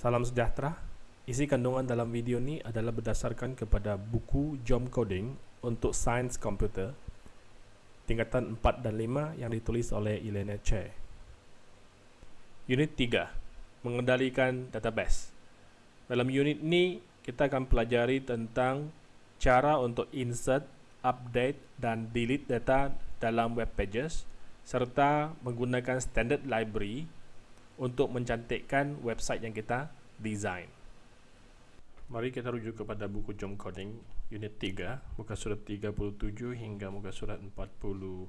Salam sejahtera. Isi kandungan dalam video ini adalah berdasarkan kepada buku Jom Coding untuk Sains Komputer tingkatan 4 dan 5 yang ditulis oleh Elena Che. Unit 3. Mengendalikan database. Dalam unit ini kita akan pelajari tentang cara untuk insert, update dan delete data dalam web pages serta menggunakan standard library untuk mencantikkan website yang kita design. Mari kita rujuk kepada buku Jom Coding unit 3, muka surat 37 hingga muka surat 42.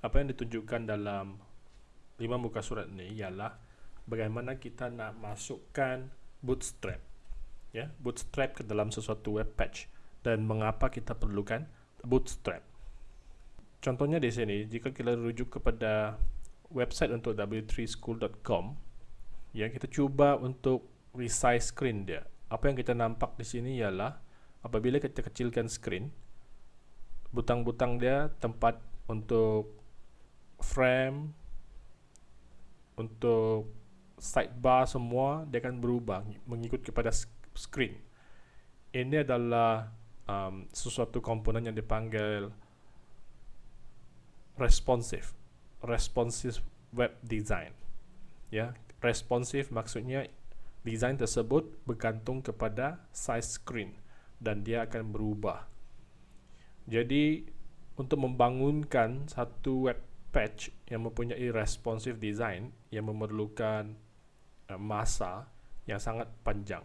Apa yang ditunjukkan dalam 5 muka surat ini ialah bagaimana kita nak masukkan bootstrap ya, bootstrap ke dalam sesuatu web page dan mengapa kita perlukan bootstrap. Contohnya di sini, jika kita rujuk kepada website untuk w3school.com ya kita cuba untuk resize screen dia. Apa yang kita nampak di sini ialah apabila kita kecilkan screen butang-butang dia tempat untuk frame untuk sidebar semua dia akan berubah mengikut kepada screen. Ini adalah um, sesuatu komponen yang dipanggil responsive responsive web design. Ya, responsive maksudnya desain tersebut bergantung kepada size screen dan dia akan berubah. Jadi untuk membangunkan satu web page yang mempunyai responsive design yang memerlukan uh, masa yang sangat panjang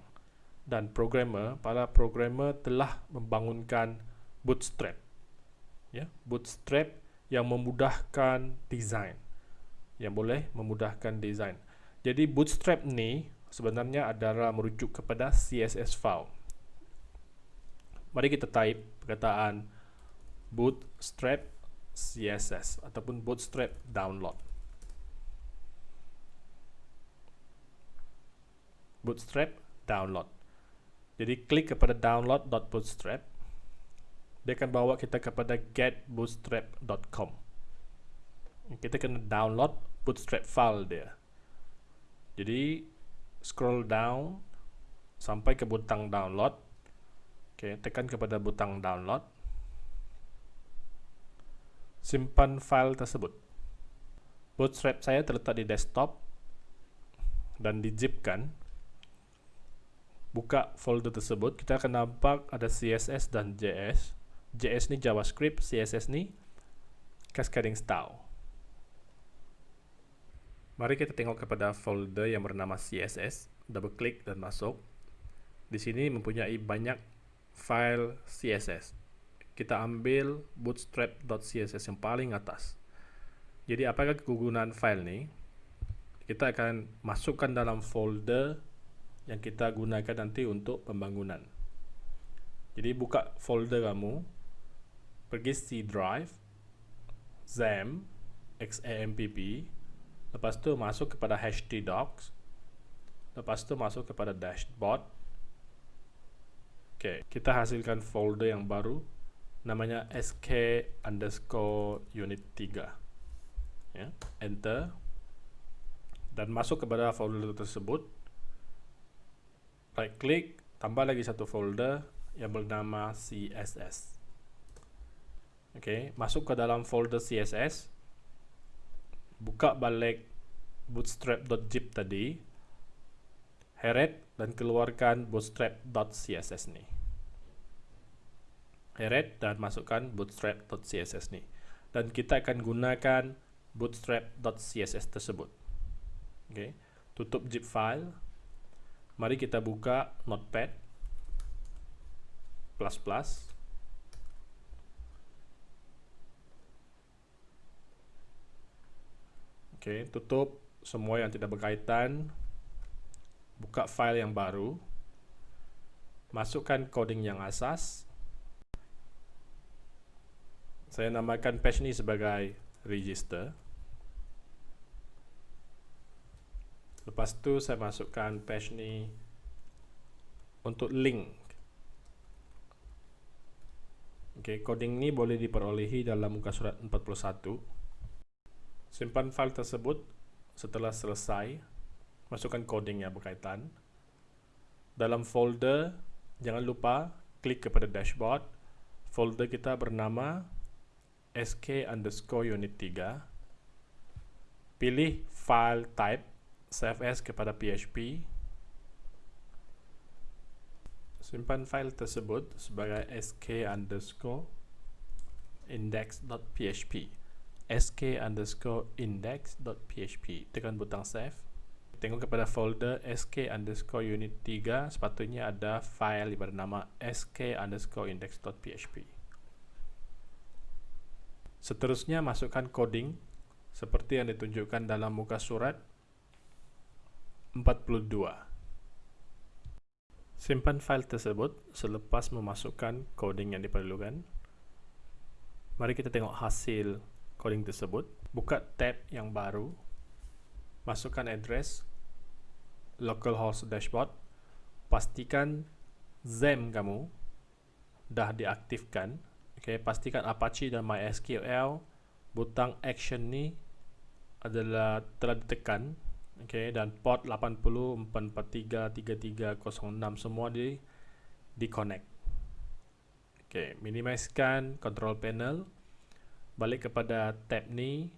dan programmer para programmer telah membangunkan bootstrap ya bootstrap yang memudahkan desain yang boleh memudahkan desain jadi bootstrap ni sebenarnya adalah merujuk kepada CSS file. Mari kita type perkataan bootstrap CSS ataupun bootstrap download. Bootstrap download. Jadi klik kepada download.bootstrap dia akan bawa kita kepada getbootstrap.com kita kena download bootstrap file dia. Jadi scroll down sampai ke butang download. Okay, tekan kepada butang download. Simpan file tersebut. Bootstrap saya terletak di desktop dan dijipkan buka folder tersebut. Kita akan nampak ada CSS dan JS JS ni JavaScript, CSS ni cascading style. Mari kita tengok kepada folder yang bernama CSS, double klik dan masuk. Di sini mempunyai banyak file CSS. Kita ambil bootstrap.css yang paling atas. Jadi apakah kegunaan file ni? Kita akan masukkan dalam folder yang kita gunakan nanti untuk pembangunan. Jadi buka folder kamu, pergi C drive XAMPP XAMPP lepas tu masuk kepada htdocs lepas tu masuk kepada dashboard. Ok kita hasilkan folder yang baru namanya sk underscore unit 3 ya, enter. Dan masuk kepada folder tersebut. Right click tambah lagi satu folder yang bernama css okay, masuk ke dalam folder CSS buka balik bootstrap.zip tadi. Heret dan keluarkan bootstrap.css ni. Heret dan masukkan bootstrap.css ni. Dan kita akan gunakan bootstrap.css tersebut. Okay. tutup zip file. Mari kita buka notepad. Plus plus Oke, tutup semua yang tidak berkaitan. Buka file yang baru. Masukkan coding yang asas. Saya namakan page ini sebagai register. Lepas tu saya masukkan page ini untuk link. Oke, coding ini boleh diperolehi dalam muka surat 41. Simpan file tersebut setelah selesai. Masukkan coding yang berkaitan. Dalam folder, jangan lupa klik kepada dashboard. Folder kita bernama sk underscore unit 3. Pilih file type, as kepada PHP. Simpan file tersebut sebagai sk underscore index.php sk underscore index.php tekan butang save. Tengok kepada folder sk underscore unit 3 sepatutnya ada file bernama sk underscore index.php seterusnya masukkan coding seperti yang ditunjukkan dalam muka surat 42 simpan file tersebut selepas memasukkan coding yang diperlukan. Mari kita tengok hasil coding tersebut, buka tab yang baru, masukkan address localhost dashboard, pastikan XAMPP kamu dah diaktifkan. Okay, pastikan Apache dan MySQL butang action ni adalah telah ditekan. Okay, dan port 80 443 3306 semua di di connect. Okay, minimizekan control panel balik kepada tab ni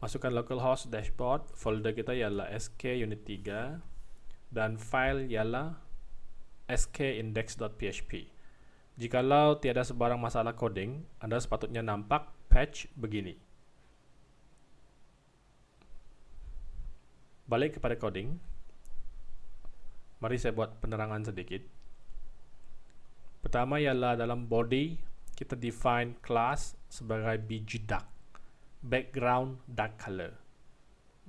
masukkan localhost dashboard folder kita ialah sk unit 3 dan file ialah skindex.php jikalau tiada sebarang masalah coding anda sepatutnya nampak patch begini. Balik kepada coding. Mari saya buat penerangan sedikit. Pertama ialah dalam body kita define class sebagai bg dark background dark color.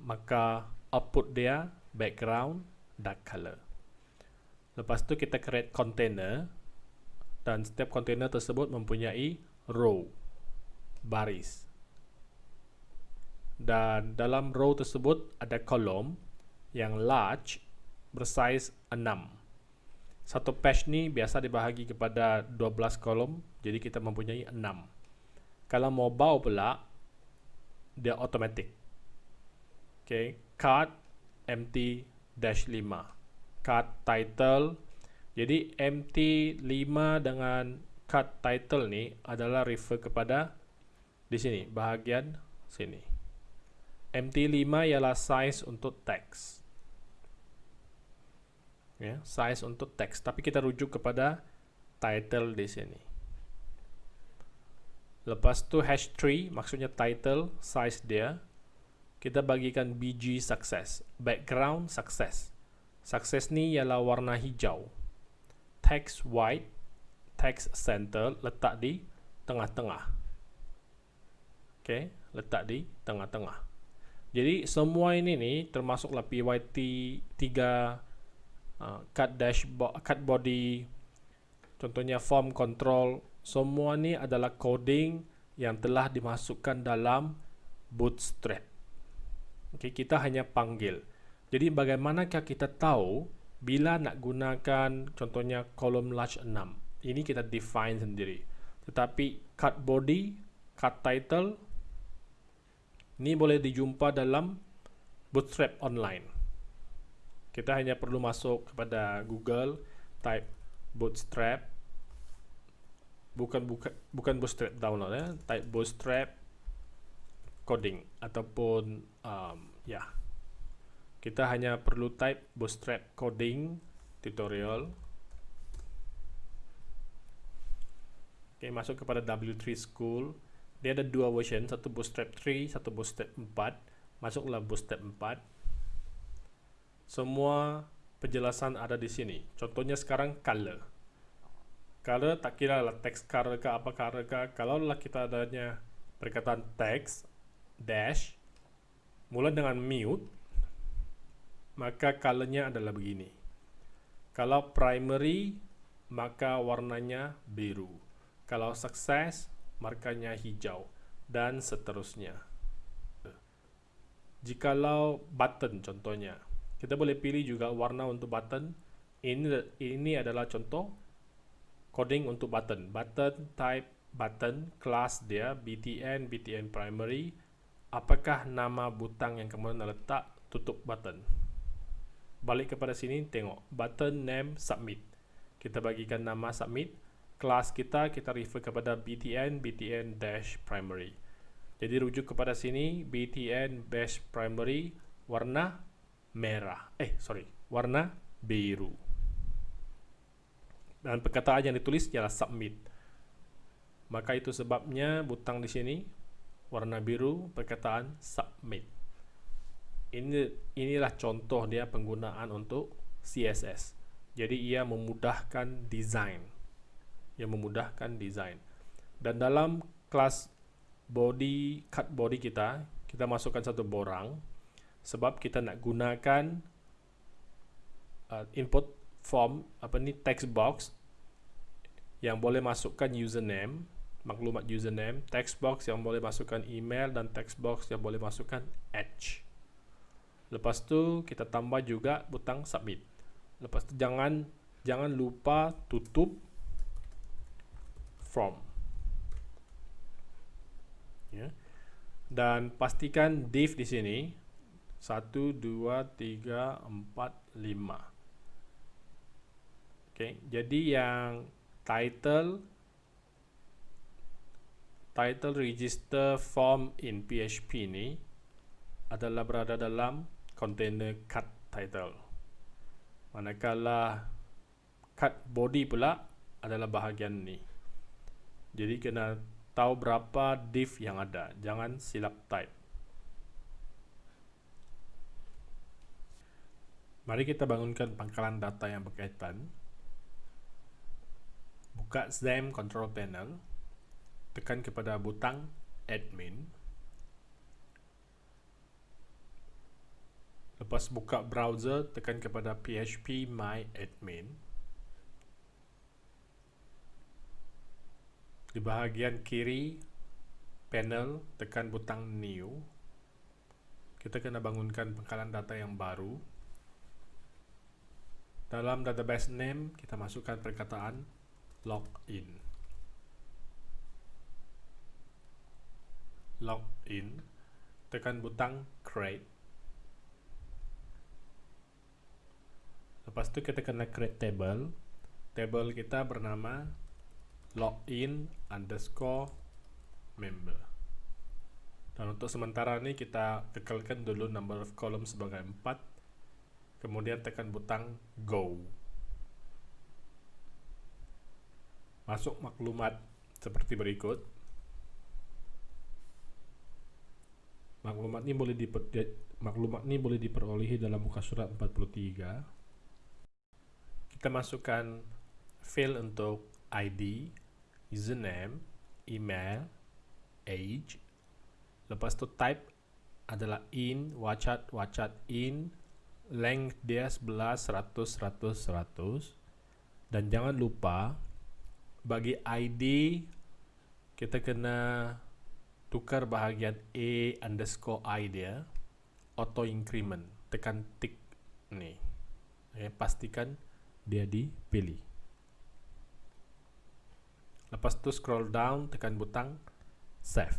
Maka output dia background dark color. Lepas tu kita create container dan setiap container tersebut mempunyai row baris. Dan dalam row tersebut ada kolom yang large bersaiz 6 satu page ni biasa dibahagi kepada 12 kolom jadi kita mempunyai 6 kalau mobile pula dia automatic. Okay. card empty dash 5 card title jadi empty 5 dengan card title ni adalah refer kepada di sini bahagian sini. Empty 5 ialah size untuk text ya, size untuk teks, tapi kita rujuk kepada title di sini. Lepas tu hash tree, maksudnya title, size dia, kita bagikan bg success, background success. Success ni ialah warna hijau. Text white, text center letak di tengah-tengah. Okay, letak di tengah-tengah. Jadi semua ini ni termasuklah PYT 3 uh, cut dashboard, cut body, contohnya form control, semua ni adalah coding yang telah dimasukkan dalam Bootstrap. Okay, kita hanya panggil. Jadi bagaimanakah kita tahu bila nak gunakan contohnya kolom large 6? Ini kita define sendiri. Tetapi cut body, cut title, ni boleh dijumpa dalam Bootstrap online kita hanya perlu masuk kepada Google type bootstrap. Bukan bukan bukan bootstrap download ya type bootstrap coding ataupun um, ya. Kita hanya perlu type bootstrap coding tutorial. Oke, masuk kepada W3 School. Dia ada dua version, satu Bootstrap 3, satu Bootstrap 4. Masuklah Bootstrap 4 semua penjelasan ada di sini. Contohnya sekarang color. Color tak kira lah text color ke apa color ke. Kalau lah kita adanya perkataan text dash mula dengan mute maka colornya adalah begini. Kalau primary maka warnanya biru. Kalau success markanya hijau dan seterusnya. Jikalau button contohnya kita boleh pilih juga warna untuk button. Ini ini adalah contoh coding untuk button. Button type button class dia btn btn primary apakah nama butang yang kemudian letak tutup button. Balik kepada sini, tengok button name submit. Kita bagikan nama submit. Kelas kita, kita refer kepada btn, btn dash primary. Jadi rujuk kepada sini, btn dash primary warna merah. Eh, sorry, warna biru. Dan perkataan yang ditulis ialah submit. Maka itu sebabnya butang di sini warna biru perkataan submit. Ini inilah contoh dia penggunaan untuk CSS. Jadi ia memudahkan desain. Ia memudahkan desain. Dan dalam kelas body cut body kita, kita masukkan satu borang sebab kita nak gunakan uh, input form apa ni text box yang boleh masukkan username maklumat username, text box yang boleh masukkan email dan text box yang boleh masukkan edge. Lepas tu kita tambah juga butang submit. Lepas tu jangan jangan lupa tutup from. Ya. Dan pastikan div di sini 1 2 3 4 5. Okey, jadi yang title title register form in PHP ini adalah berada dalam container cut title. Manakala cut body pula adalah bahagian ni. Jadi kena tahu berapa div yang ada. Jangan silap type. Mari kita bangunkan pangkalan data yang berkaitan. Buka XAMPP control panel. Tekan kepada butang admin. Lepas buka browser tekan kepada php my admin. Di bahagian kiri panel tekan butang new. Kita kena bangunkan pangkalan data yang baru dalam database name kita masukkan perkataan login. Login tekan butang create. Lepas itu kita kena create table. Table kita bernama login underscore member. Dan untuk sementara ini kita kekalkan dulu number of column sebagai 4 kemudian tekan butang go masuk maklumat seperti berikut Maklumat ini boleh diper, maklumat ini boleh diperolehi dalam muka surat 43. Kita masukkan field untuk ID, username, email, age. Lepas itu type adalah in, wacat, wacat in, length dia 11, 100, 100, 100. Dan jangan lupa bagi ID kita kena tukar bahagian A underscore I dia auto increment. Tekan tick ni. Okay, pastikan dia dipilih. Lepas tu scroll down tekan butang save.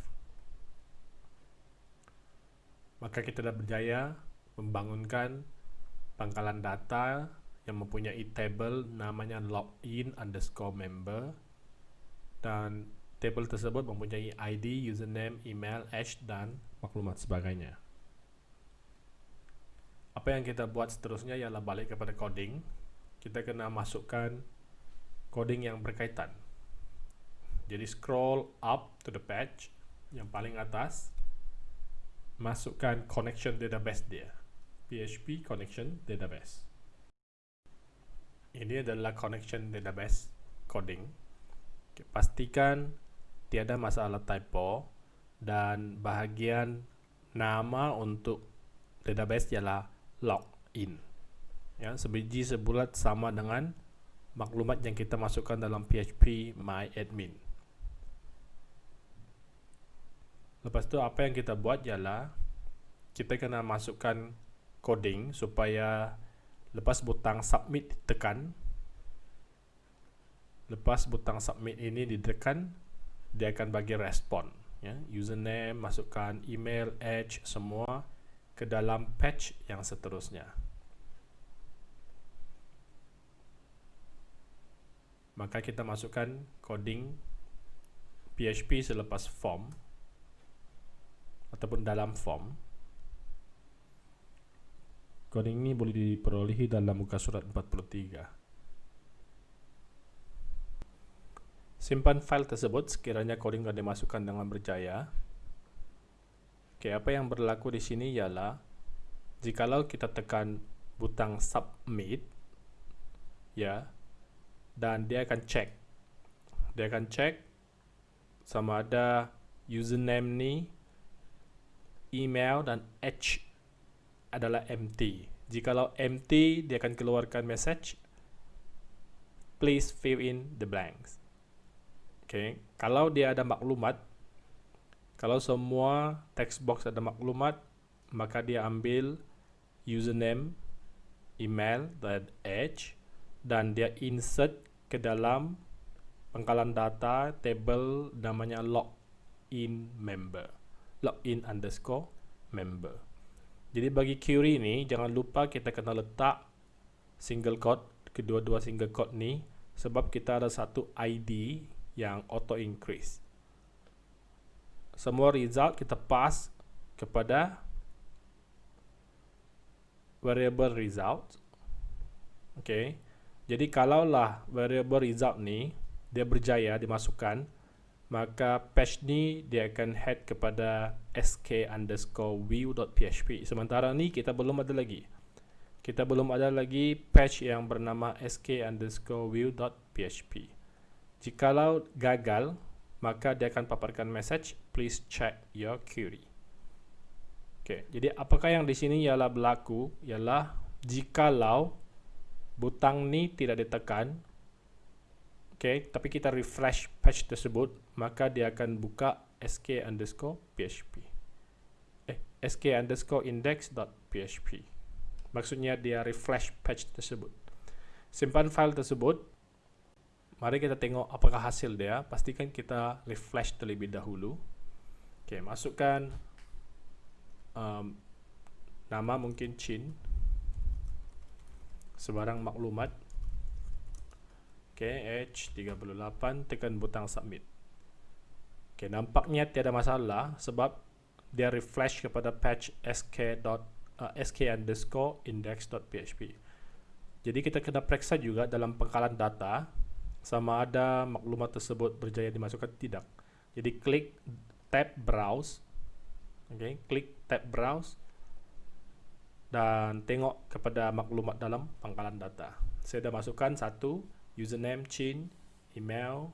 Maka kita dah berjaya membangunkan pangkalan data yang mempunyai table namanya login underscore member dan Table tersebut mempunyai ID, username, email, hash, dan maklumat sebagainya. Apa yang kita buat seterusnya ialah balik kepada coding. Kita kena masukkan coding yang berkaitan. Jadi scroll up to the page yang paling atas. Masukkan connection database dia. PHP connection database. Ini adalah connection database coding. Okay, pastikan tiada masalah typo dan bahagian nama untuk database ialah login. Ya, sebiji sebulat sama dengan maklumat yang kita masukkan dalam PHP my admin. Lepas tu apa yang kita buat ialah kita kena masukkan coding supaya lepas butang submit ditekan lepas butang submit ini ditekan dia akan bagi respon ya. Username masukkan email edge semua ke dalam patch yang seterusnya. Maka kita masukkan coding PHP selepas form ataupun dalam form coding ini boleh diperolehi dalam muka surat 43 Simpan file tersebut sekiranya coding telah dimasukkan dengan berjaya. Oke, apa yang berlaku di sini ialah jikalau kita tekan butang submit ya dan dia akan cek dia akan cek sama ada username ni email dan h adalah empty jikalau empty dia akan keluarkan message please fill in the blanks Okay. Kalau dia ada maklumat, kalau semua text box ada maklumat, maka dia ambil username, email, dan edge, dan dia insert ke dalam pangkalan data table namanya login member, login underscore member. Jadi bagi query ini, jangan lupa kita kena letak single quote, kedua-dua single quote ni, sebab kita ada satu ID yang auto increase. Semua result kita pass kepada variable result. Okay. Jadi kalaulah variable result ni dia berjaya dimasukkan, maka patch ni dia akan head kepada sk underscore view.php. Sementara ni kita belum ada lagi. Kita belum ada lagi patch yang bernama sk underscore view.php. Jikalau gagal, maka dia akan paparkan message, please check your query. Okay, jadi apakah yang di sini ialah berlaku ialah jikalau butang ni tidak ditekan, okay, tapi kita refresh patch tersebut, maka dia akan buka sk underscore php. Eh, sk underscore index dot php. Maksudnya dia refresh patch tersebut. Simpan file tersebut, Mari kita tengok apakah hasil dia. Pastikan kita refresh terlebih dahulu. Okey, masukkan um, nama mungkin Chin. Sebarang maklumat. Okey, H38 tekan butang submit. Okey, nampaknya tiada masalah sebab dia refresh kepada patch sk. Uh, sk underscore index.php. Jadi kita kena periksa juga dalam pangkalan data sama ada maklumat tersebut berjaya dimasukkan tidak. Jadi klik tab browse. Okay, klik tab browse dan tengok kepada maklumat dalam pangkalan data. Saya dah masukkan satu username Chin, email,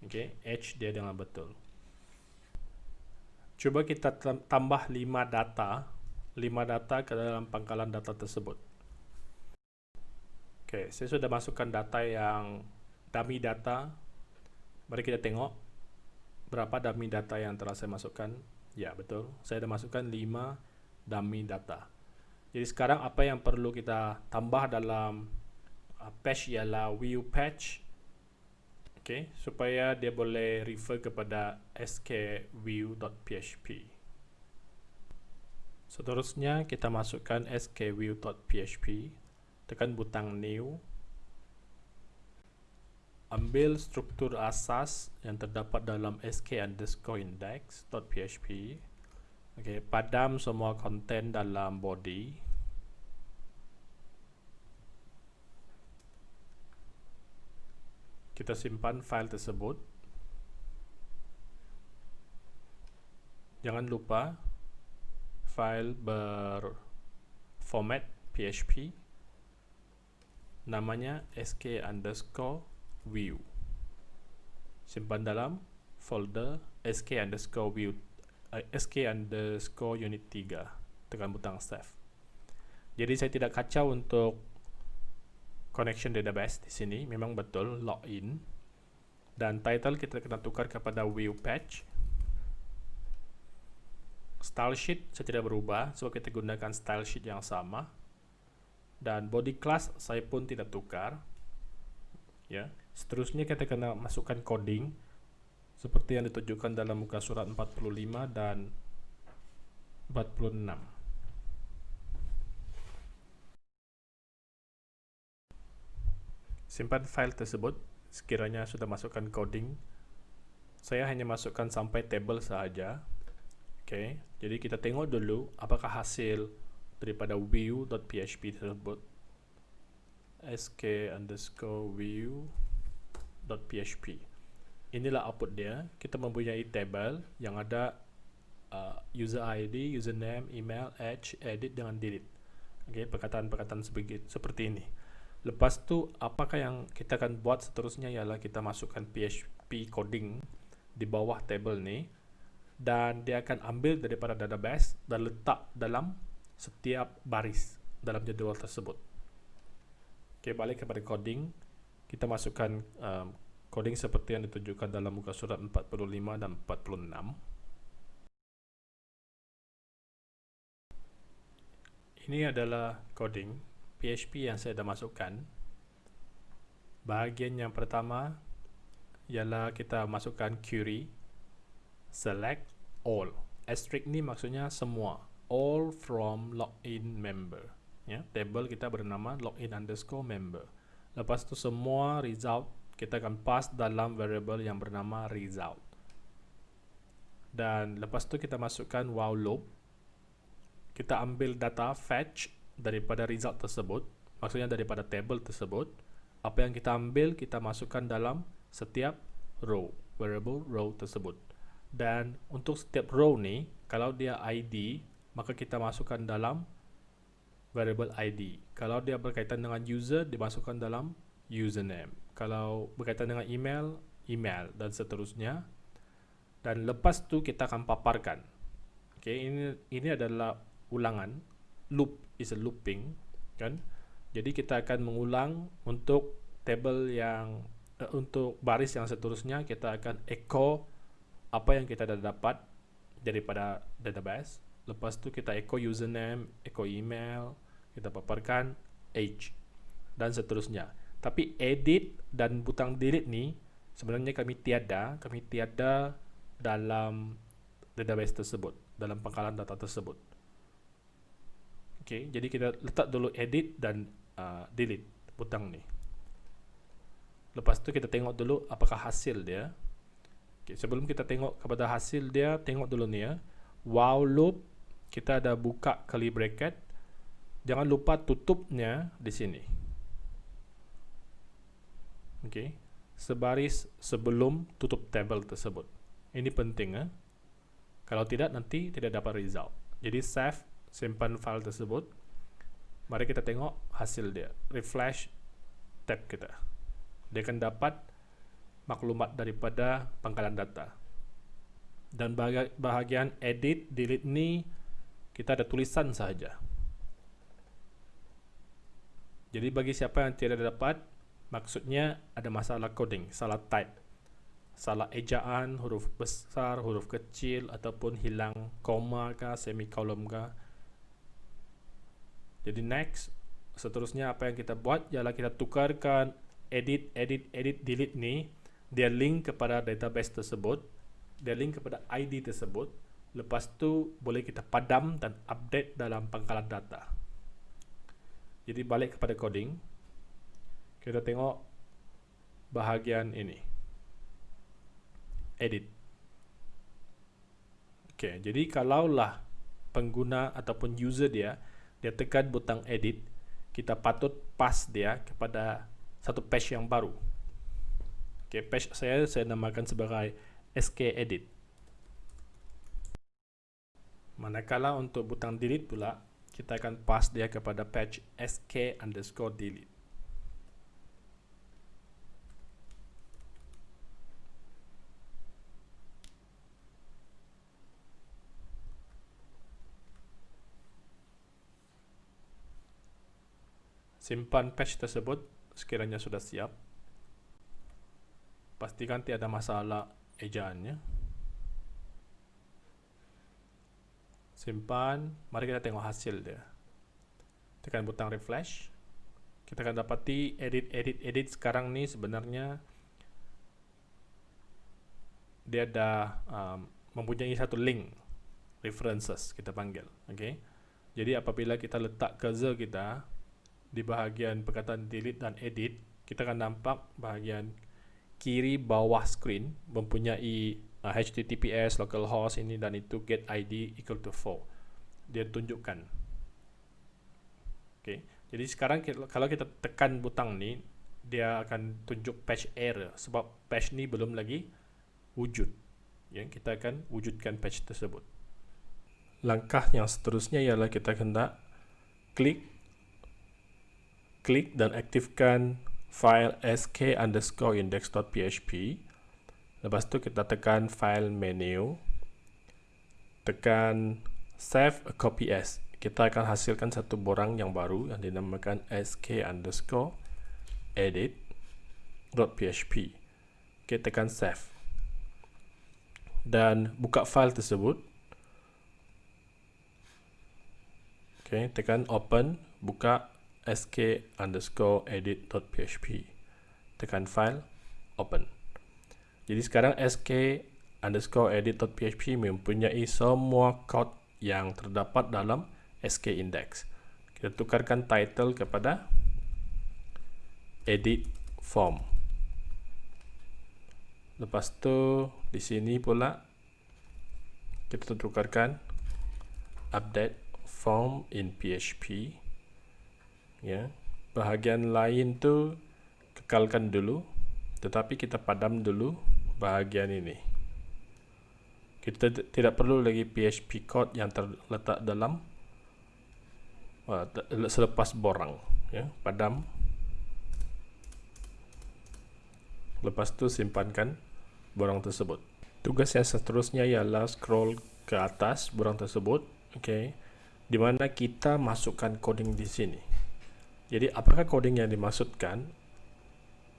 okay, H dia dengan betul. Cuba kita tambah 5 data, 5 data ke dalam pangkalan data tersebut. Okay, saya sudah masukkan data yang dummy data mari kita tengok berapa dummy data yang telah saya masukkan ya betul saya dah masukkan 5 dummy data jadi sekarang apa yang perlu kita tambah dalam uh, patch ialah view patch. Okay, supaya dia boleh refer kepada skview.php seterusnya kita masukkan skview.php tekan butang new. Ambil struktur asas yang terdapat dalam sk underscore index.php okay, padam semua konten dalam body kita simpan file tersebut. Jangan lupa file berformat php namanya sk underscore view. Simpan dalam folder sk underscore view uh, sk underscore unit 3 tekan butang save. Jadi saya tidak kacau untuk connection database di sini memang betul login. Dan title kita kena tukar kepada view patch style sheet saya tidak berubah sebab kita gunakan style sheet yang sama. Dan body class saya pun tidak tukar. Ya Seterusnya kita kena masukkan coding seperti yang ditunjukkan dalam muka surat 45 dan 46. Simpan file tersebut sekiranya sudah masukkan coding. Saya hanya masukkan sampai table saja. Oke, jadi kita tengok dulu apakah hasil daripada view.php tersebut. Sk underscore view.php inilah output dia. Kita mempunyai table yang ada uh, user ID, username, email, age, edit dengan delete. Okay, perkataan-perkataan seperti ini lepas tu apakah yang kita akan buat seterusnya ialah kita masukkan PHP coding di bawah table ni dan dia akan ambil daripada database dan letak dalam setiap baris dalam jadual tersebut. Okay, balik kepada coding. Kita masukkan um, coding seperti yang ditunjukkan dalam muka surat 45 dan 46. Ini adalah coding PHP yang saya dah masukkan. Bahagian yang pertama ialah kita masukkan query select all. Asterisk ni maksudnya semua. All from login member. Ya, table kita bernama login underscore member. Lepas tu semua result kita akan pass dalam variable yang bernama result. Dan lepas tu kita masukkan while loop. Kita ambil data fetch daripada result tersebut, maksudnya daripada table tersebut. Apa yang kita ambil kita masukkan dalam setiap row, variable row tersebut. Dan untuk setiap row ni, kalau dia ID, maka kita masukkan dalam variable ID. Kalau dia berkaitan dengan user, dimasukkan dalam username kalau berkaitan dengan email, email dan seterusnya. Dan lepas tu kita akan paparkan. Okay, ini ini adalah ulangan. Loop is a looping, kan? Jadi kita akan mengulang untuk table yang uh, untuk baris yang seterusnya kita akan echo apa yang kita dah dapat daripada database. Lepas tu kita echo username, echo email, kita paparkan age dan seterusnya. Tapi edit dan butang delete ni sebenarnya kami tiada, kami tiada dalam database tersebut, dalam pangkalan data tersebut. Okey, jadi kita letak dulu edit dan uh, delete butang ni. Lepas tu kita tengok dulu apakah hasil dia. Okey, sebelum kita tengok kepada hasil dia, tengok dulu ni ya. While loop kita ada buka curly bracket. Jangan lupa tutupnya di sini okay, sebaris sebelum tutup tabel tersebut. Ini penting. Eh? Kalau tidak, nanti tidak dapat result. Jadi save, simpan file tersebut. Mari kita tengok hasil dia. Refresh tab kita. Dia akan dapat maklumat daripada pangkalan data. Dan bahagian edit, delete ni, kita ada tulisan sahaja. Jadi bagi siapa yang tidak dapat, Maksudnya ada masalah coding, salah type, salah ejaan, huruf besar, huruf kecil, ataupun hilang koma kah, semikolon kah. Jadi next, seterusnya apa yang kita buat ialah kita tukarkan edit, edit, edit, delete ni, dia link kepada database tersebut, dia link kepada ID tersebut, lepas tu boleh kita padam dan update dalam pangkalan data. Jadi balik kepada coding, kita tengok bahagian ini. Edit. Ok jadi kalaulah pengguna ataupun user dia dia tekan butang edit. Kita patut pass dia kepada satu page yang baru. Ok page saya saya namakan sebagai sk edit. Manakala untuk butang delete pula kita akan pass dia kepada page sk underscore delete simpan patch tersebut sekiranya sudah siap. Pastikan tiada masalah ejaannya. Simpan. Mari kita tengok hasil dia. Tekan butang refresh. Kita akan dapati edit edit edit sekarang ni sebenarnya dia ada um, mempunyai satu link references kita panggil. Okay? jadi apabila kita letak cursor kita di bahagian perkataan delete dan edit kita akan nampak bahagian kiri bawah screen mempunyai uh, HTTPS localhost ini dan itu get ID equal to 4 dia tunjukkan. Okay. jadi sekarang kalau kita tekan butang ni dia akan tunjuk patch error sebab patch ni belum lagi wujud. Ya kita akan wujudkan patch tersebut. Langkah yang seterusnya ialah kita hendak klik klik dan aktifkan file sk underscore index.php lepas tu kita tekan file menu. Tekan save a copy as. Kita akan hasilkan satu borang yang baru yang dinamakan sk underscore edit.php ok tekan save. Dan buka file tersebut. Ok tekan open buka sk underscore edit.php tekan file open. Jadi sekarang sk underscore edit.php mempunyai semua kod yang terdapat dalam sk index. Kita tukarkan title kepada edit form. Lepas tu di sini pula kita tukarkan update form in php ya. Bahagian lain tu kekalkan dulu tetapi kita padam dulu bahagian ini. Kita tidak perlu lagi PHP code yang terletak dalam selepas borang ya padam. Lepas tu simpankan borang tersebut. Tugas yang seterusnya ialah scroll ke atas borang tersebut okey di mana kita masukkan coding di sini jadi apakah coding yang dimaksudkan?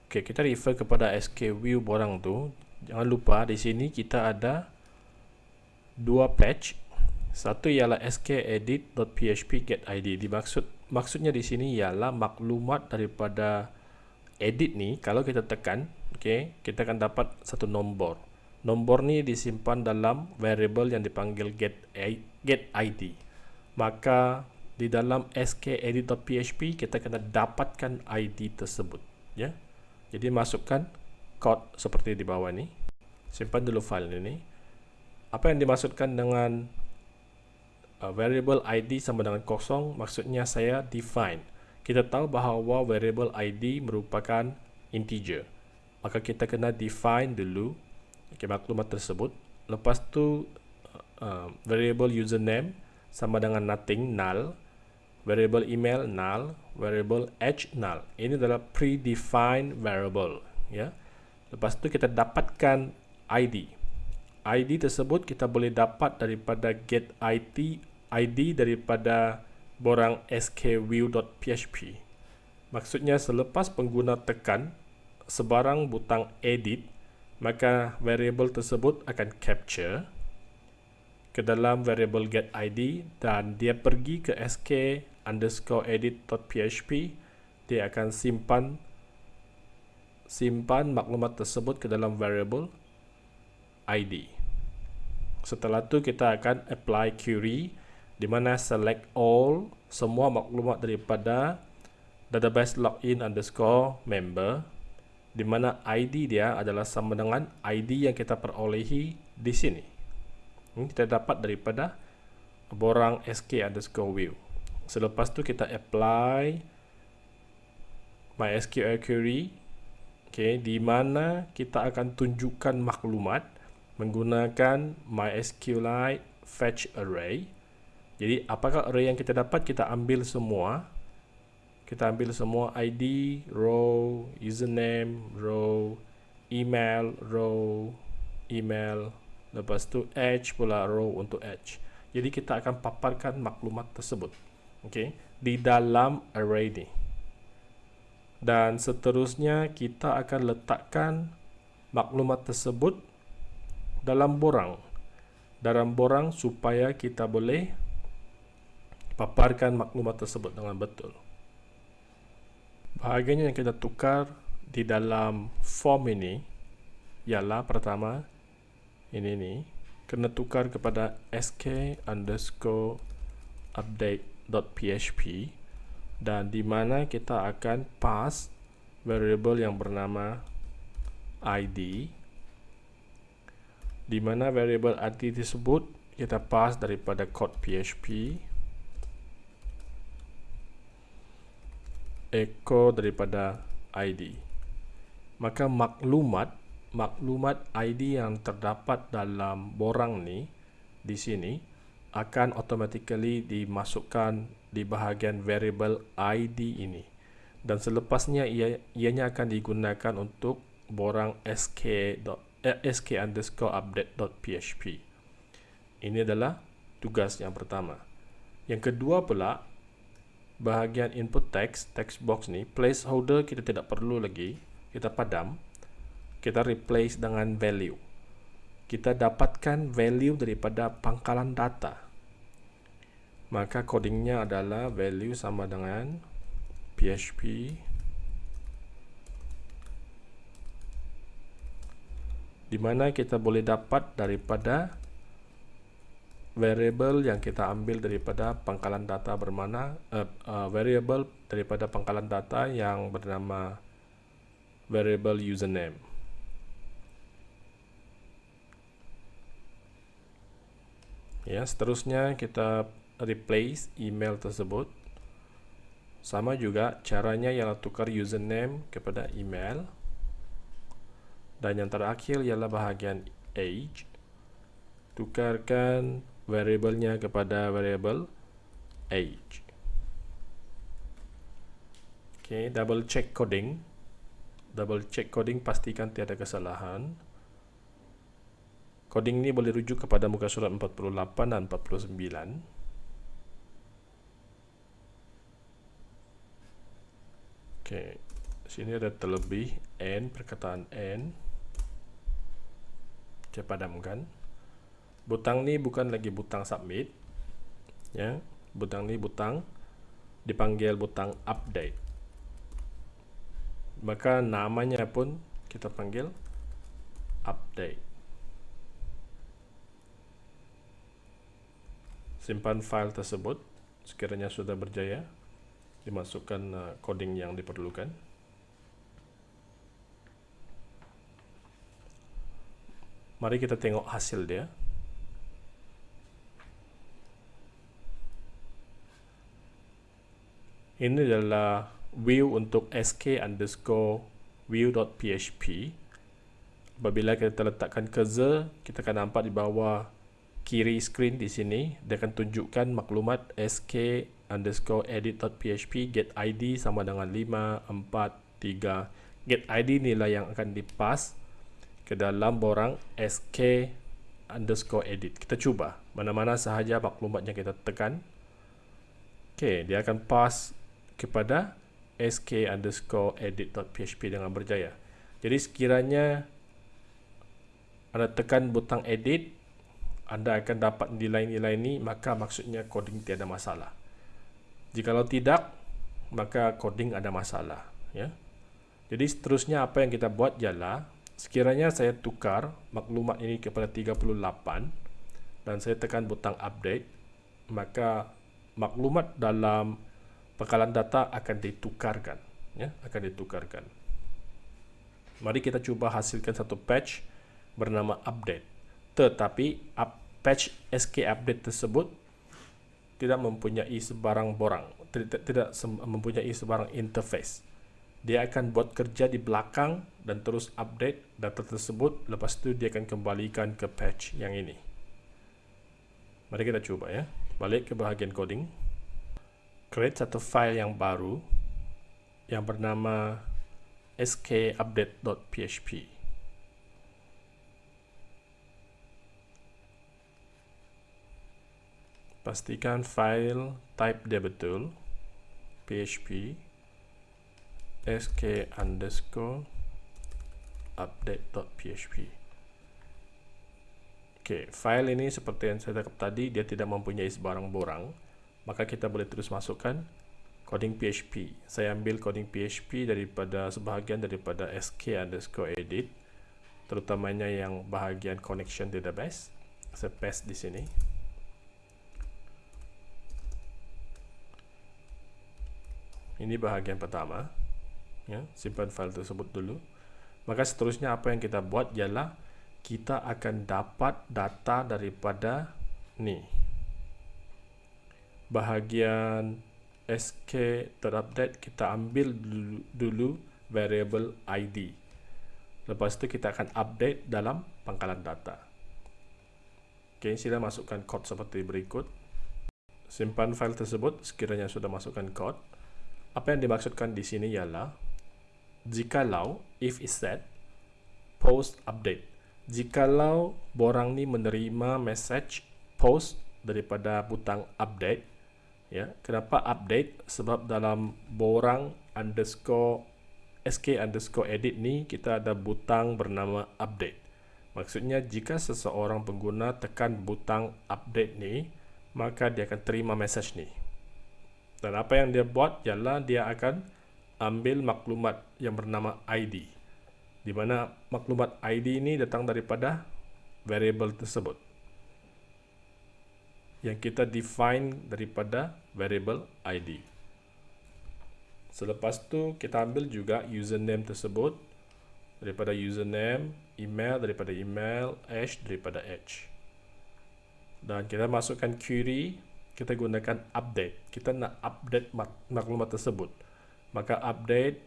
Oke, kita refer kepada SK view borang tu. Jangan lupa di sini kita ada dua patch. Satu ialah skEdit.php.getID. Dimaksud maksudnya di sini ialah maklumat daripada edit ni kalau kita tekan, okay, kita akan dapat satu nombor. Nombor ni disimpan dalam variable yang dipanggil get get ID. Maka di dalam skEdit.php kita kena dapatkan ID tersebut ya. Jadi masukkan kod seperti di bawah ni. Simpan dulu file ini. Apa yang dimaksudkan dengan uh, variable ID sama dengan kosong maksudnya saya define. Kita tahu bahawa variable ID merupakan integer. Maka kita kena define dulu okay, maklumat tersebut. Lepas tu uh, variable username sama dengan nothing null variable email null, variable age null. Ini adalah predefined variable, ya. Lepas tu kita dapatkan ID. ID tersebut kita boleh dapat daripada get ID ID daripada borang skview.php. Maksudnya selepas pengguna tekan sebarang butang edit, maka variable tersebut akan capture ke dalam variable get ID dan dia pergi ke sk underscore edit.php dia akan simpan simpan maklumat tersebut ke dalam variable ID setelah tu kita akan apply query di mana select all semua maklumat daripada database login underscore member di mana ID dia adalah sama dengan ID yang kita perolehi di sini. Ini kita dapat daripada borang sk underscore view Selepas tu kita apply MySQL query okay, di mana kita akan tunjukkan maklumat menggunakan MySQLite fetch array. Jadi apakah array yang kita dapat kita ambil semua. Kita ambil semua ID, row, username, row, email, row, email, lepas tu age pula row untuk age. Jadi kita akan paparkan maklumat tersebut okay, di dalam array ini. Dan seterusnya kita akan letakkan maklumat tersebut dalam borang. Dalam borang supaya kita boleh paparkan maklumat tersebut dengan betul. Bahagian yang kita tukar di dalam form ini ialah pertama ini nih kena tukar kepada sk underscore update.php dan di mana kita akan pass variable yang bernama id di mana variable id tersebut kita pass daripada code php echo daripada id maka maklumat maklumat ID yang terdapat dalam borang ni di sini akan automatically dimasukkan di bahagian variable ID ini. Dan selepasnya ia, ianya akan digunakan untuk borang sk, eh, sk underscore update.php ini adalah tugas yang pertama. Yang kedua pula bahagian input text text box ni placeholder kita tidak perlu lagi. Kita padam kita replace dengan value. Kita dapatkan value daripada pangkalan data. Maka codingnya adalah value sama dengan PHP di mana kita boleh dapat daripada variable yang kita ambil daripada pangkalan data bermana uh, uh, variable daripada pangkalan data yang bernama variable username ya seterusnya kita replace email tersebut. Sama juga caranya ialah tukar username kepada email. Dan yang terakhir ialah bahagian age. Tukarkan variabelnya kepada variable age. Ok double check coding. Double check coding pastikan tiada kesalahan Coding ini boleh rujuk kepada muka surat 48 dan 49. Okey, sini ada terlebih n perkataan n. Saya padamkan. Butang ni bukan lagi butang submit. Ya, butang ni butang dipanggil butang update. Maka namanya pun kita panggil update. Simpan file tersebut sekiranya sudah berjaya dimasukkan uh, coding yang diperlukan. Mari kita tengok hasil dia. Ini adalah view untuk sk underscore view.php apabila kita letakkan cursor kita akan nampak di bawah kiri screen di sini dia akan tunjukkan maklumat sk underscore edit.php get id sama dengan 5, 4, 3 get id inilah yang akan dipas ke dalam borang sk underscore edit. Kita cuba. Mana-mana sahaja maklumat yang kita tekan. Ok dia akan pas kepada sk underscore edit.php dengan berjaya. Jadi sekiranya anda tekan butang edit anda akan dapat nilai-nilai ini maka maksudnya coding tiada masalah. Jikalau tidak maka coding ada masalah ya. Jadi seterusnya apa yang kita buat ialah sekiranya saya tukar maklumat ini kepada 38 dan saya tekan butang update maka maklumat dalam pangkalan data akan ditukarkan ya akan ditukarkan. Mari kita cuba hasilkan satu patch bernama update. Tetapi up, patch SK update tersebut tidak mempunyai sebarang borang tidak, mempunyai sebarang interface. Dia akan buat kerja di belakang dan terus update data tersebut. Lepas itu dia akan kembalikan ke patch yang ini. Mari kita coba ya. Balik ke bahagian coding. Create satu file yang baru yang bernama skupdate.php pastikan file type dia betul. Php sk underscore update.php ok file ini seperti yang saya cakap tadi dia tidak mempunyai sebarang borang. Maka kita boleh terus masukkan coding php saya ambil coding php daripada sebahagian daripada sk underscore edit terutamanya yang bahagian connection database. Saya paste di sini ini bahagian pertama ya. Simpan file tersebut dulu. Maka seterusnya apa yang kita buat ialah kita akan dapat data daripada ni. Bahagian sk terupdate kita ambil dulu, dulu variable id lepas itu kita akan update dalam pangkalan data. Ok sila masukkan kod seperti berikut. Simpan file tersebut sekiranya sudah masukkan kod apa yang dimaksudkan di sini ialah jikalau if is set post update. Jikalau borang ni menerima message post daripada butang update ya kenapa update? Sebab dalam borang underscore sk underscore edit ni kita ada butang bernama update. Maksudnya jika seseorang pengguna tekan butang update ni maka dia akan terima message ni dan apa yang dia buat ialah dia akan ambil maklumat yang bernama ID. Di mana maklumat ID ini datang daripada variable tersebut. Yang kita define daripada variable ID. Selepas tu kita ambil juga username tersebut daripada username, email daripada email, age daripada age. Dan kita masukkan query kita gunakan update. Kita nak update mak maklumat tersebut. Maka update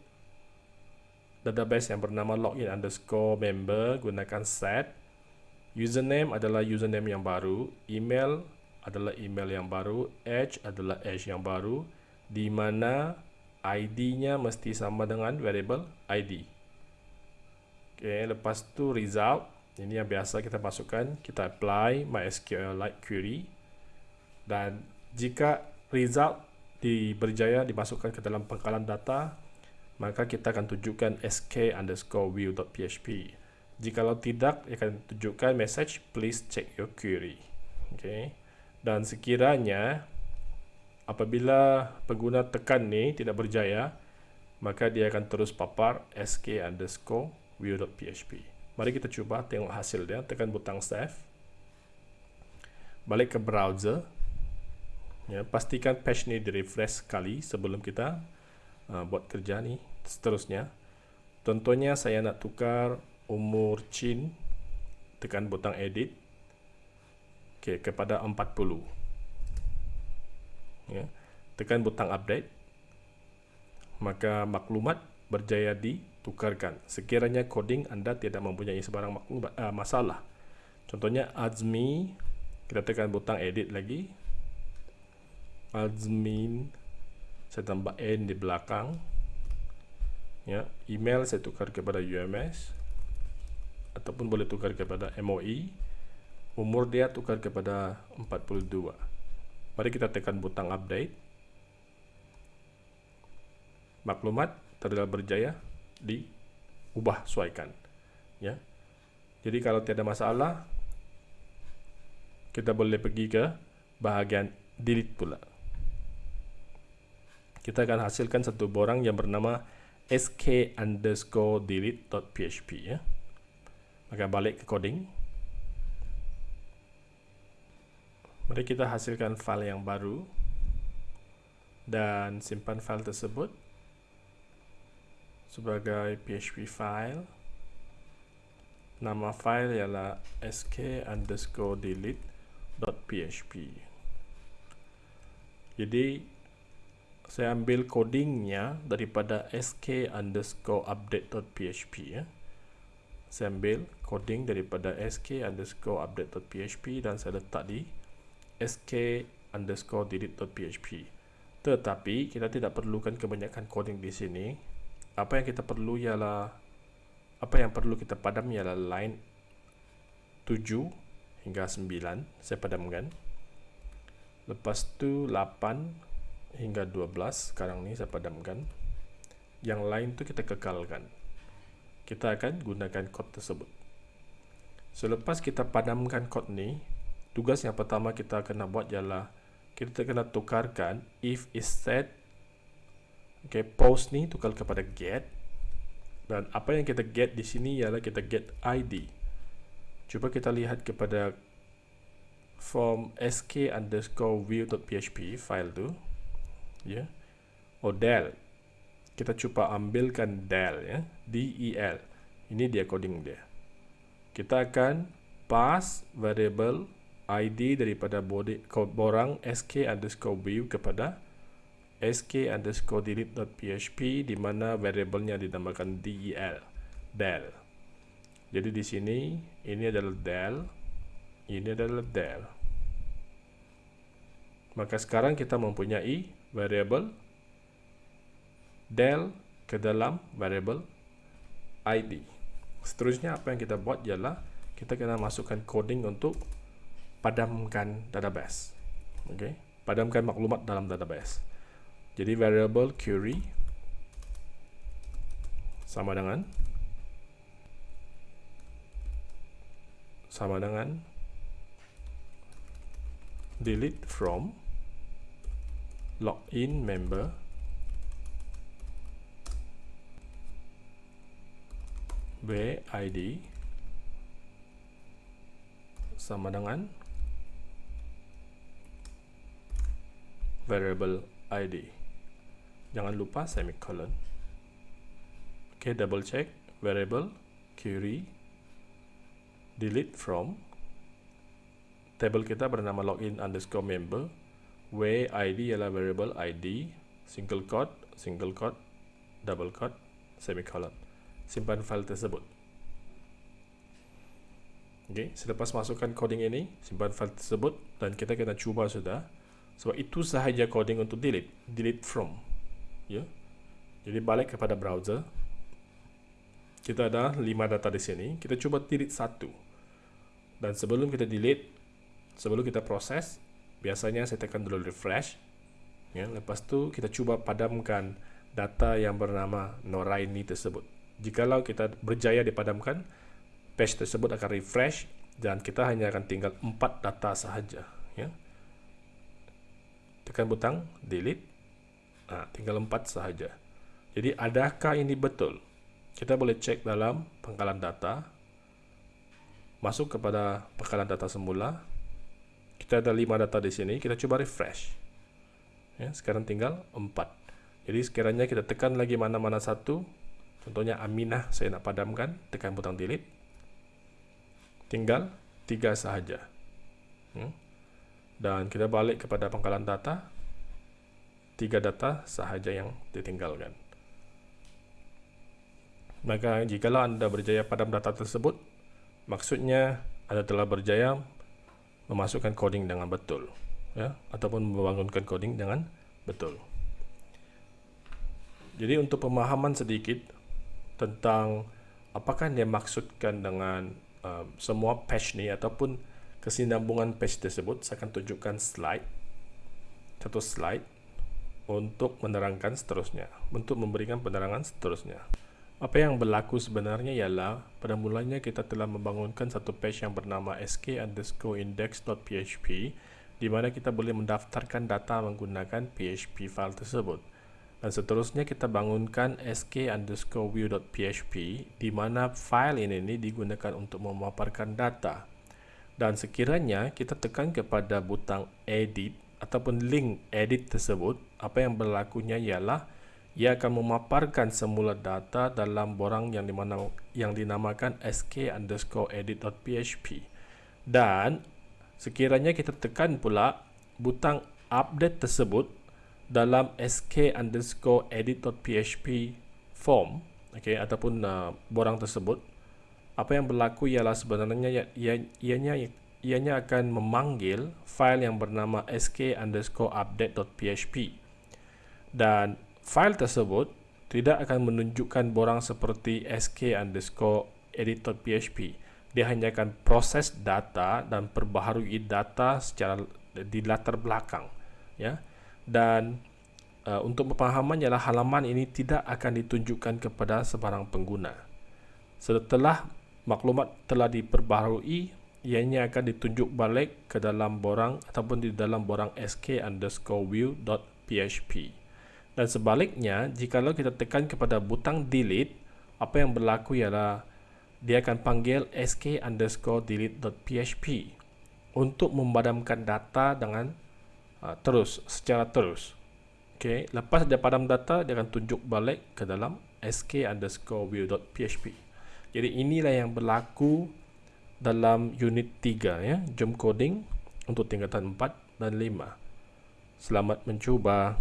database yang bernama login underscore member gunakan set. Username adalah username yang baru. Email adalah email yang baru. Age adalah age yang baru. Di mana ID-nya mesti sama dengan variable ID Okay, lepas tu result. Ini yang biasa kita masukkan. Kita apply MySQL like query dan jika result di berjaya dimasukkan ke dalam pangkalan data maka kita akan tunjukkan sk underscore view.php jikalau tidak akan tunjukkan message please check your query. Okay. dan sekiranya apabila pengguna tekan ni tidak berjaya maka dia akan terus papar sk underscore view.php mari kita cuba tengok hasil dia tekan butang save. Balik ke browser ya, pastikan page ni di refresh sekali sebelum kita uh, buat kerja ni seterusnya. Contohnya saya nak tukar umur Chin tekan butang edit okay, kepada 40 ya, tekan butang update maka maklumat berjaya ditukarkan. Sekiranya coding anda tidak mempunyai sebarang maklumat, uh, masalah. Contohnya Azmi kita tekan butang edit lagi admin saya tambah n di belakang. Ya email saya tukar kepada UMS ataupun boleh tukar kepada MOE umur dia tukar kepada 42 mari kita tekan butang update. Maklumat telah berjaya diubah sesuaikan ya. Jadi kalau tiada masalah kita boleh pergi ke bahagian delete pula kita akan hasilkan satu borang yang bernama sk underscore delete.php ya. Maka balik ke coding. Mari kita hasilkan file yang baru dan simpan file tersebut sebagai php file. Nama file ialah sk underscore delete.php. Jadi saya ambil codingnya daripada sk underscore update.php ya. Saya ambil coding daripada sk underscore update.php dan saya letak di sk underscore delete.php. Tetapi kita tidak perlukan kebanyakan coding di sini. Apa yang kita perlu ialah apa yang perlu kita padam ialah line 7 hingga 9 saya padamkan. Lepas tu 8 hingga 12 sekarang ni saya padamkan. Yang lain tu kita kekalkan. Kita akan gunakan kod tersebut. Selepas kita padamkan kod ni tugas yang pertama kita kena buat ialah kita kena tukarkan if is set okay, post ni tukar kepada get. Dan apa yang kita get di sini ialah kita get ID cuba kita lihat kepada form sk underscore view.php file tu ya. Yeah. oh kita cuba ambilkan del ya. Del ini dia coding dia. Kita akan pass variable id daripada body borang sk underscore view kepada sk underscore delete.php di mana variabelnya dinamakan del del jadi di sini ini adalah del ini adalah del maka sekarang kita mempunyai variable del ke dalam variable id. Seterusnya apa yang kita buat ialah kita kena masukkan coding untuk padamkan database. Okay? padamkan maklumat dalam database. Jadi variable query sama dengan sama dengan delete from login member. B id sama dengan variable id jangan lupa semicolon. Oke okay, double check. Variable query delete from. Table kita bernama login underscore member w id ialah variable id single quote single quote double quote semicolon simpan file tersebut Oke, okay, selepas masukkan coding ini, simpan file tersebut dan kita kena cuba sudah. Sebab itu sahaja coding untuk delete, delete from ya. Jadi balik kepada browser. Kita ada 5 data di sini. Kita coba delete satu. Dan sebelum kita delete, sebelum kita proses, biasanya saya tekan dulu refresh. Ya, lepas tu kita coba padamkan data yang bernama Noraini tersebut. Jikalau kita berjaya dipadamkan, page tersebut akan refresh dan kita hanya akan tinggal 4 data sahaja. Ya. Tekan butang delete Nah, tinggal 4 sahaja. Jadi adakah ini betul? Kita boleh cek dalam pangkalan data. Masuk kepada pangkalan data semula. Kita ada 5 data di sini, kita coba refresh. Ya, sekarang tinggal 4. Jadi sekiranya kita tekan lagi mana-mana satu, contohnya Aminah saya nak padamkan, tekan butang delete. Tinggal 3 sahaja. Hmm. Dan kita balik kepada pangkalan data, tiga data sahaja yang ditinggalkan. Maka jikalau anda berjaya padam data tersebut, maksudnya anda telah berjaya memasukkan coding dengan betul, ya, ataupun membangunkan coding dengan betul. Jadi untuk pemahaman sedikit tentang apakah yang dimaksudkan dengan uh, semua patch ni ataupun kesinambungan patch tersebut, saya akan tunjukkan slide, satu slide untuk menerangkan seterusnya, untuk memberikan penerangan seterusnya. Apa yang berlaku sebenarnya ialah pada mulanya kita telah membangunkan satu page yang bernama sk underscore index.php di mana kita boleh mendaftarkan data menggunakan PHP file tersebut. Dan seterusnya kita bangunkan sk underscore view.php di mana file ini, ini digunakan untuk memaparkan data. Dan sekiranya kita tekan kepada butang edit ataupun link edit tersebut, apa yang berlakunya ialah ia akan memaparkan semula data dalam borang yang dimana yang dinamakan sk underscore edit.php dan sekiranya kita tekan pula butang update tersebut dalam sk underscore edit.php form okay, ataupun uh, borang tersebut apa yang berlaku ialah sebenarnya ianya ianya akan memanggil file yang bernama sk underscore update.php dan file tersebut tidak akan menunjukkan borang seperti sk underscore edit.php dia hanya akan proses data dan perbaharui data secara di latar belakang ya. Dan uh, untuk pemahaman ialah halaman ini tidak akan ditunjukkan kepada sebarang pengguna. Setelah maklumat telah diperbaharui ianya akan ditunjuk balik ke dalam borang ataupun di dalam borang sk underscore view.php dan sebaliknya jikalau kita tekan kepada butang delete apa yang berlaku ialah dia akan panggil sk underscore delete.php untuk memadamkan data dengan uh, terus, secara terus. Okay. Lepas dia padam data, dia akan tunjuk balik ke dalam sk underscore view.php. Jadi inilah yang berlaku dalam unit 3 ya, jump coding untuk tingkatan 4 dan 5. Selamat mencuba.